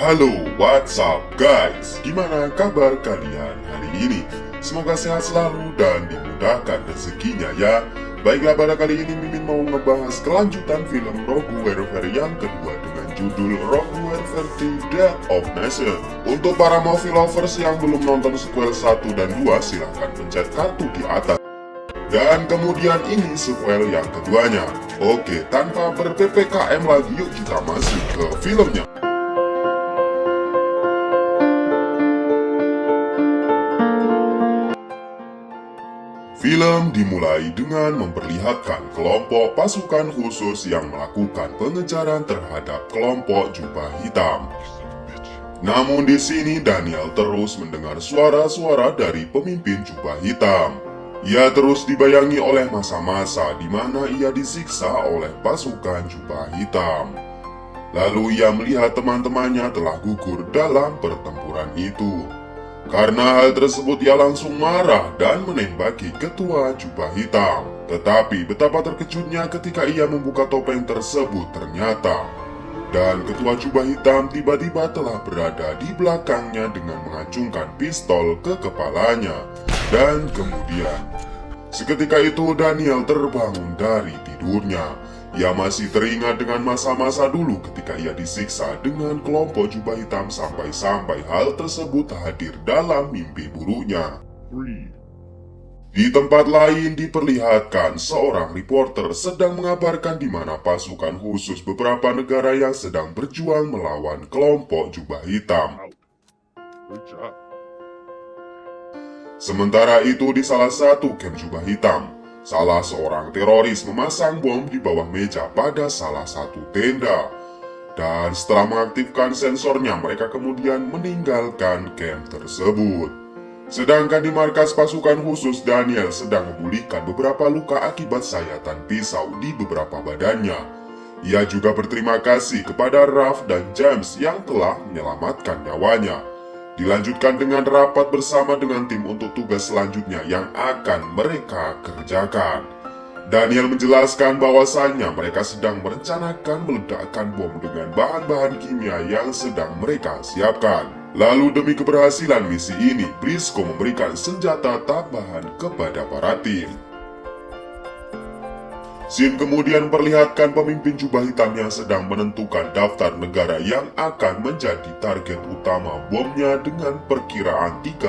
Halo, what's up guys? Gimana kabar kalian hari ini? Semoga sehat selalu dan dimudahkan rezekinya ya. Baiklah pada kali ini Mimin mau ngebahas kelanjutan film Rogue Warrior yang kedua dengan judul Rogue Warrior 2 Death of Nation. Untuk para movie lovers yang belum nonton sequel 1 dan 2 silahkan pencet kartu di atas. Dan kemudian ini sequel yang keduanya. Oke, tanpa ber-PPKM lagi yuk kita masuk ke filmnya. Dimulai dengan memperlihatkan kelompok pasukan khusus yang melakukan pengejaran terhadap kelompok jubah hitam. Namun di sini Daniel terus mendengar suara-suara dari pemimpin jubah hitam. Ia terus dibayangi oleh masa-masa di mana ia disiksa oleh pasukan jubah hitam. Lalu ia melihat teman-temannya telah gugur dalam pertempuran itu. Karena hal tersebut ia langsung marah dan menembaki ketua jubah hitam. Tetapi betapa terkejutnya ketika ia membuka topeng tersebut ternyata. Dan ketua jubah hitam tiba-tiba telah berada di belakangnya dengan mengacungkan pistol ke kepalanya. Dan kemudian, seketika itu Daniel terbangun dari tidurnya. Ia masih teringat dengan masa-masa dulu ketika ia disiksa dengan kelompok jubah hitam sampai-sampai hal tersebut hadir dalam mimpi buruknya. Di tempat lain diperlihatkan seorang reporter sedang mengabarkan di mana pasukan khusus beberapa negara yang sedang berjuang melawan kelompok jubah hitam. Sementara itu di salah satu camp jubah hitam, salah seorang teroris memasang bom di bawah meja pada salah satu tenda. Dan setelah mengaktifkan sensornya, mereka kemudian meninggalkan camp tersebut. Sedangkan di markas pasukan khusus, Daniel sedang memulihkan beberapa luka akibat sayatan pisau di beberapa badannya. Ia juga berterima kasih kepada Ralph dan James yang telah menyelamatkan nyawanya. Dilanjutkan dengan rapat bersama dengan tim untuk tugas selanjutnya yang akan mereka kerjakan. Daniel menjelaskan bahwasannya mereka sedang merencanakan meledakkan bom dengan bahan-bahan kimia yang sedang mereka siapkan. Lalu demi keberhasilan misi ini, Briscoe memberikan senjata tambahan kepada para tim. Scene kemudian memperlihatkan pemimpin jubah hitam yang sedang menentukan daftar negara yang akan menjadi target utama bomnya dengan perkiraan 36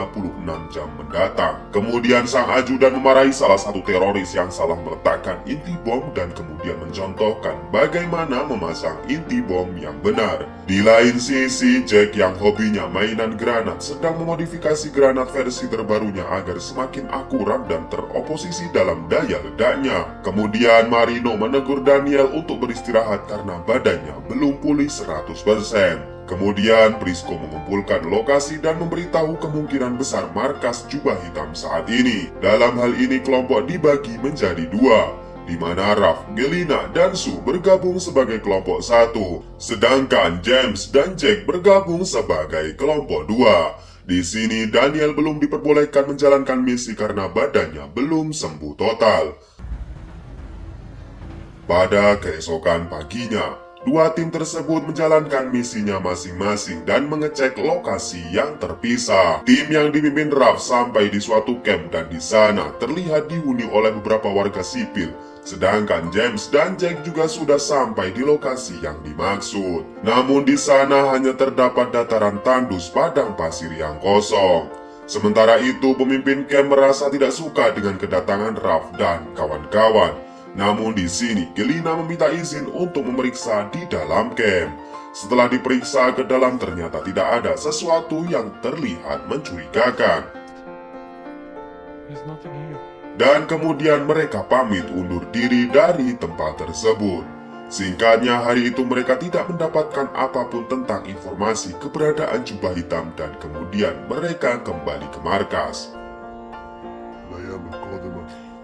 jam mendatang. Kemudian sang ajudan memarahi salah satu teroris yang salah meletakkan inti bom dan kemudian mencontohkan bagaimana memasang inti bom yang benar. Di lain sisi, Jack yang hobinya mainan granat sedang memodifikasi granat versi terbarunya agar semakin akurat dan teroposisi dalam daya ledaknya. Kemudian Marino menegur Daniel untuk beristirahat karena badannya belum pulih 100%. Kemudian Prisco mengumpulkan lokasi dan memberitahu kemungkinan besar markas jubah hitam saat ini. Dalam hal ini kelompok dibagi menjadi dua, di mana Raf, Gelina, dan Su bergabung sebagai kelompok satu, sedangkan James dan Jack bergabung sebagai kelompok dua. Di sini Daniel belum diperbolehkan menjalankan misi karena badannya belum sembuh total. Pada keesokan paginya, dua tim tersebut menjalankan misinya masing-masing dan mengecek lokasi yang terpisah. Tim yang dipimpin Raf sampai di suatu camp dan di sana terlihat dihuni oleh beberapa warga sipil, sedangkan James dan Jack juga sudah sampai di lokasi yang dimaksud. Namun di sana hanya terdapat dataran tandus padang pasir yang kosong. Sementara itu, pemimpin camp merasa tidak suka dengan kedatangan Raf dan kawan-kawan. Namun di sini Gelina meminta izin untuk memeriksa di dalam camp. Setelah diperiksa ke dalam ternyata tidak ada sesuatu yang terlihat mencurigakan. Dan kemudian mereka pamit undur diri dari tempat tersebut. Singkatnya hari itu mereka tidak mendapatkan apa pun tentang informasi keberadaan jubah hitam dan kemudian mereka kembali ke markas.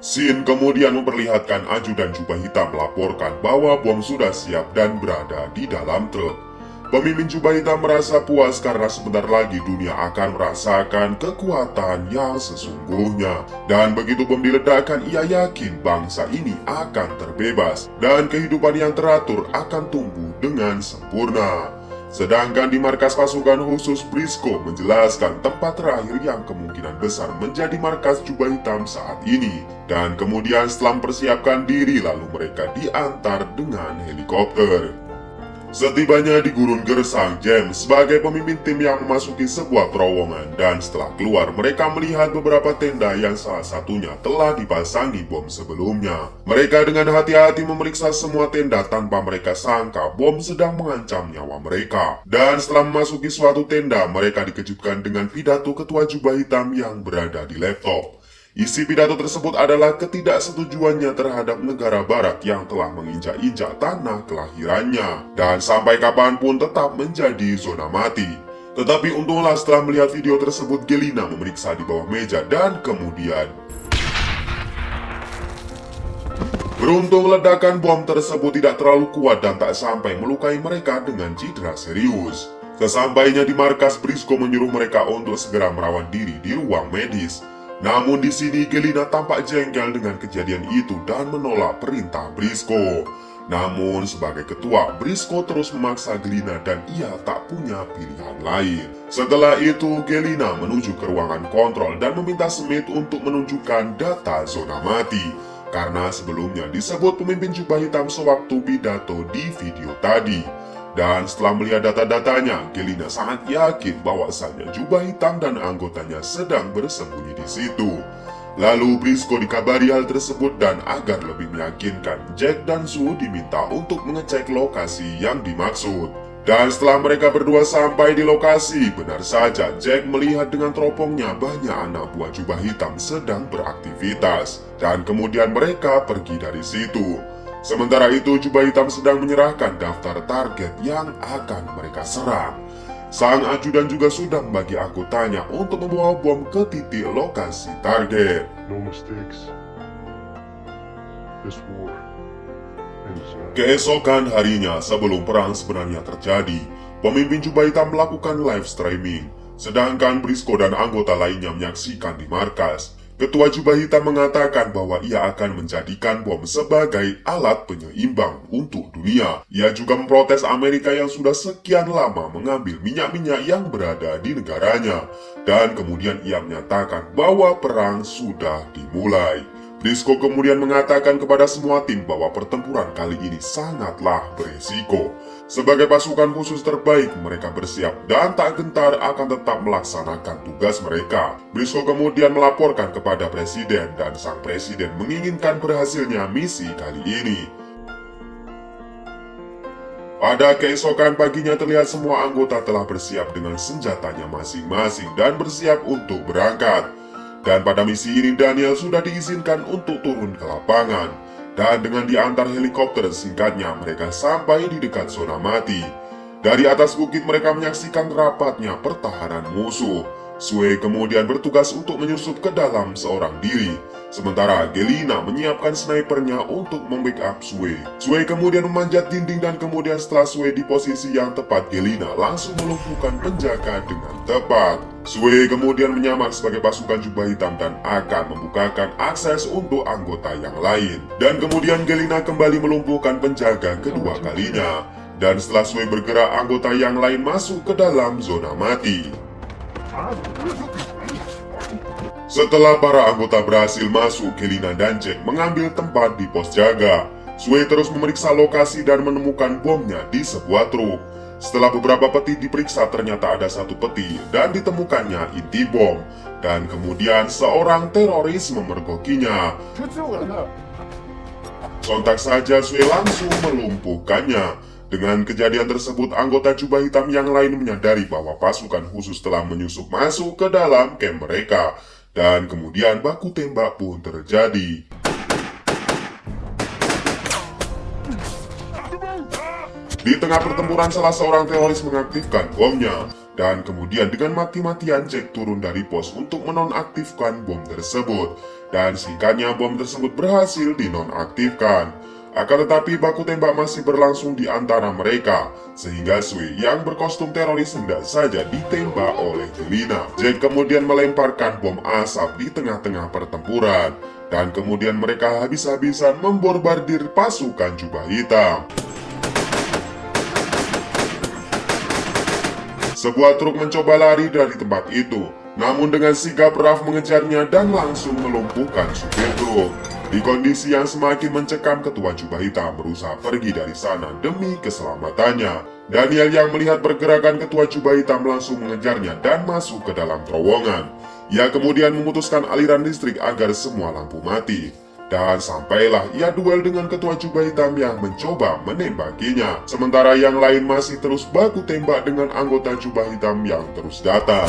Sin kemudian memperlihatkan ajudan jubah hitam melaporkan bahwa bom sudah siap dan berada di dalam truk. Pemimpin jubah hitam merasa puas karena sebentar lagi dunia akan merasakan kekuatan yang sesungguhnya. Dan begitu bom diledakkan, ia yakin bangsa ini akan terbebas dan kehidupan yang teratur akan tumbuh dengan sempurna. Sedangkan di markas pasukan khusus Brisco menjelaskan tempat terakhir yang kemungkinan besar menjadi markas jubah hitam saat ini. Dan kemudian setelah mempersiapkan diri lalu mereka diantar dengan helikopter. Setibanya di gurun gersang, James sebagai pemimpin tim yang memasuki sebuah terowongan dan setelah keluar mereka melihat beberapa tenda yang salah satunya telah dipasangi bom sebelumnya. Mereka dengan hati-hati memeriksa semua tenda tanpa mereka sangka bom sedang mengancam nyawa mereka. Dan setelah memasuki suatu tenda, mereka dikejutkan dengan pidato ketua jubah hitam yang berada di laptop. Isi pidato tersebut adalah ketidaksetujuannya terhadap negara barat yang telah menginjak-injak tanah kelahirannya dan sampai kapan pun tetap menjadi zona mati. Tetapi untunglah setelah melihat video tersebut Gelina memeriksa di bawah meja dan kemudian Beruntung ledakan bom tersebut tidak terlalu kuat dan tak sampai melukai mereka dengan cedera serius. Sesampainya di markas Brisco menyuruh mereka untuk segera merawat diri di ruang medis. Namun di sini Gelina tampak jengkel dengan kejadian itu dan menolak perintah Brisco. Namun sebagai ketua, Brisco terus memaksa Gelina dan ia tak punya pilihan lain. Setelah itu, Gelina menuju ke ruangan kontrol dan meminta Smith untuk menunjukkan data zona mati. Karena sebelumnya disebut pemimpin jubah hitam sewaktu pidato di video tadi. Dan setelah melihat data-datanya, Gelina sangat yakin bahwasannya jubah hitam dan anggotanya sedang bersembunyi di situ. Lalu Brisco dikabari hal tersebut dan agar lebih meyakinkan, Jack dan Sue diminta untuk mengecek lokasi yang dimaksud. Dan setelah mereka berdua sampai di lokasi, benar saja Jack melihat dengan teropongnya banyak anak buah jubah hitam sedang beraktivitas. Dan kemudian mereka pergi dari situ. Sementara itu, Jubah Hitam sedang menyerahkan daftar target yang akan mereka serang. Sang ajudan juga sudah membagi anggotanya untuk membawa bom ke titik lokasi target. No mistakes. This war Keesokan harinya sebelum perang sebenarnya terjadi, pemimpin Jubah Hitam melakukan live streaming, sedangkan Brisco dan anggota lainnya menyaksikan di markas. Ketua Jubah Hitam mengatakan bahwa ia akan menjadikan bom sebagai alat penyeimbang untuk dunia. Ia juga memprotes Amerika yang sudah sekian lama mengambil minyak-minyak yang berada di negaranya. Dan kemudian ia menyatakan bahwa perang sudah dimulai. Brisco kemudian mengatakan kepada semua tim bahwa pertempuran kali ini sangatlah beresiko. Sebagai pasukan khusus terbaik, mereka bersiap dan tak gentar akan tetap melaksanakan tugas mereka. Briscoe kemudian melaporkan kepada presiden dan sang presiden menginginkan berhasilnya misi kali ini. Pada keesokan paginya terlihat semua anggota telah bersiap dengan senjatanya masing-masing dan bersiap untuk berangkat. Dan pada misi ini Daniel sudah diizinkan untuk turun ke lapangan. Dan dengan diantar helikopter singkatnya mereka sampai di dekat zona mati. Dari atas bukit mereka menyaksikan rapatnya pertahanan musuh. Sue kemudian bertugas untuk menyusup ke dalam seorang diri. Sementara Gelina menyiapkan snipernya untuk membackup Sue. Sue kemudian memanjat dinding dan kemudian setelah Sue di posisi yang tepat Gelina langsung melumpuhkan penjaga dengan tepat. Sue kemudian menyamar sebagai pasukan jubah hitam dan akan membukakan akses untuk anggota yang lain. Dan kemudian Gelina kembali melumpuhkan penjaga kedua kalinya. Dan setelah Sue bergerak, anggota yang lain masuk ke dalam zona mati. Setelah para anggota berhasil masuk, Gelina dan Jack mengambil tempat di pos jaga. Sue terus memeriksa lokasi dan menemukan bomnya di sebuah truk. Setelah beberapa peti diperiksa ternyata ada satu peti dan ditemukannya inti bom. Dan kemudian seorang teroris memergokinya. Sontak saja Sue langsung melumpuhkannya. Dengan kejadian tersebut, anggota jubah hitam yang lain menyadari bahwa pasukan khusus telah menyusup masuk ke dalam camp mereka. Dan kemudian baku tembak pun terjadi. Di tengah pertempuran salah seorang teroris mengaktifkan bomnya dan kemudian dengan mati-matian Jack turun dari pos untuk menonaktifkan bom tersebut dan singkatnya bom tersebut berhasil dinonaktifkan. Akan tetapi baku tembak masih berlangsung di antara mereka sehingga Sui yang berkostum teroris hendak saja ditembak oleh Jelina. Jack kemudian melemparkan bom asap di tengah-tengah pertempuran dan kemudian mereka habis-habisan memborbardir pasukan jubah hitam. Sebuah truk mencoba lari dari tempat itu, namun dengan sigap Raf mengejarnya dan langsung melumpuhkan supir truk. Di kondisi yang semakin mencekam, ketua jubah hitam berusaha pergi dari sana demi keselamatannya. Daniel yang melihat pergerakan ketua jubah hitam langsung mengejarnya dan masuk ke dalam terowongan. Ia kemudian memutuskan aliran listrik agar semua lampu mati. Dan sampailah ia duel dengan ketua jubah hitam yang mencoba menembakinya. Sementara yang lain masih terus baku tembak dengan anggota jubah hitam yang terus datang.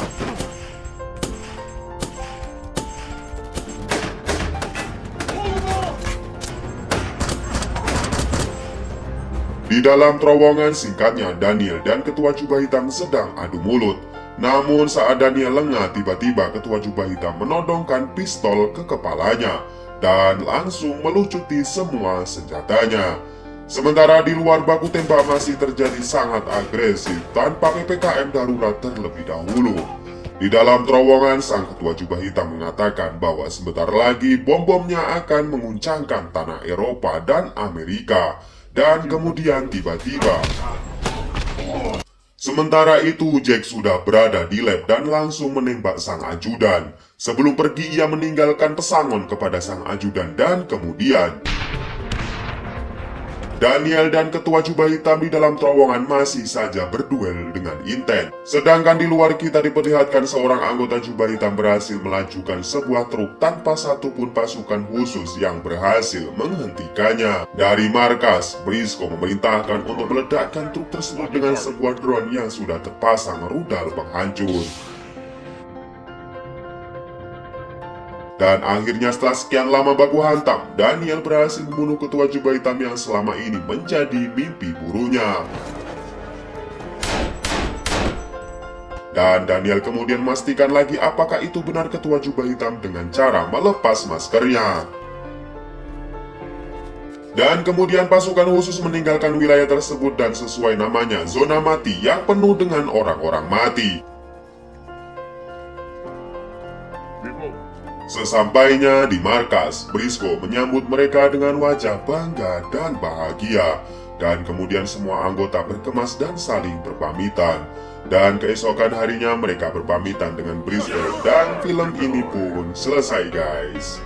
Di dalam terowongan singkatnya, Daniel dan ketua jubah hitam sedang adu mulut. Namun saat Daniel lengah, tiba-tiba ketua jubah hitam menodongkan pistol ke kepalanya dan langsung melucuti semua senjatanya. Sementara di luar baku tembak masih terjadi sangat agresif tanpa PPKM darurat terlebih dahulu. Di dalam terowongan, sang ketua jubah hitam mengatakan bahwa sebentar lagi bom-bomnya akan menguncangkan tanah Eropa dan Amerika. Dan kemudian tiba-tiba Sementara itu Jack sudah berada di lab dan langsung menembak sang ajudan. Sebelum pergi ia meninggalkan pesangon kepada sang ajudan dan kemudian Daniel dan ketua jubah hitam di dalam terowongan masih saja berduel dengan intens. Sedangkan di luar kita diperlihatkan seorang anggota jubah hitam berhasil melajukan sebuah truk tanpa satupun pasukan khusus yang berhasil menghentikannya. Dari markas, Brisco memerintahkan untuk meledakkan truk tersebut dengan sebuah drone yang sudah terpasang rudal penghancur. Dan akhirnya setelah sekian lama baku hantam, Daniel berhasil membunuh ketua jubah hitam yang selama ini menjadi mimpi burunya. Dan Daniel kemudian memastikan lagi apakah itu benar ketua jubah hitam dengan cara melepas maskernya. Dan kemudian pasukan khusus meninggalkan wilayah tersebut dan sesuai namanya zona mati yang penuh dengan orang-orang mati. Sesampainya di markas, Brisco menyambut mereka dengan wajah bangga dan bahagia. Dan kemudian semua anggota berkemas dan saling berpamitan. Dan keesokan harinya mereka berpamitan dengan Brisco dan film ini pun selesai guys.